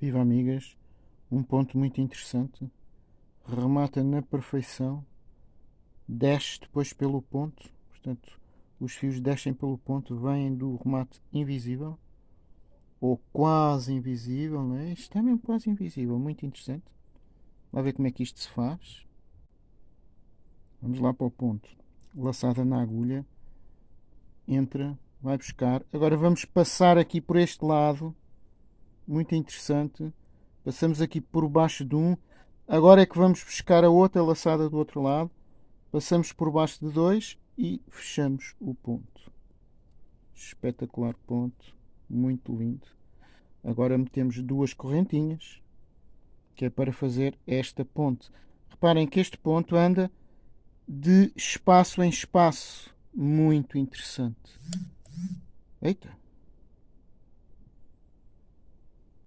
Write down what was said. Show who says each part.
Speaker 1: Viva amigas, um ponto muito interessante. Remata na perfeição, desce depois pelo ponto, portanto, os fios descem pelo ponto, vêm do remate invisível ou quase invisível, não é? Isto é mesmo quase invisível, muito interessante. Vamos ver como é que isto se faz. Vamos lá para o ponto. Laçada na agulha, entra, vai buscar. Agora vamos passar aqui por este lado muito interessante. Passamos aqui por baixo de um. Agora é que vamos buscar a outra laçada do outro lado. Passamos por baixo de dois e fechamos o ponto. Espetacular ponto. Muito lindo. Agora metemos duas correntinhas. Que é para fazer esta ponte. Reparem que este ponto anda de espaço em espaço. Muito interessante. Eita!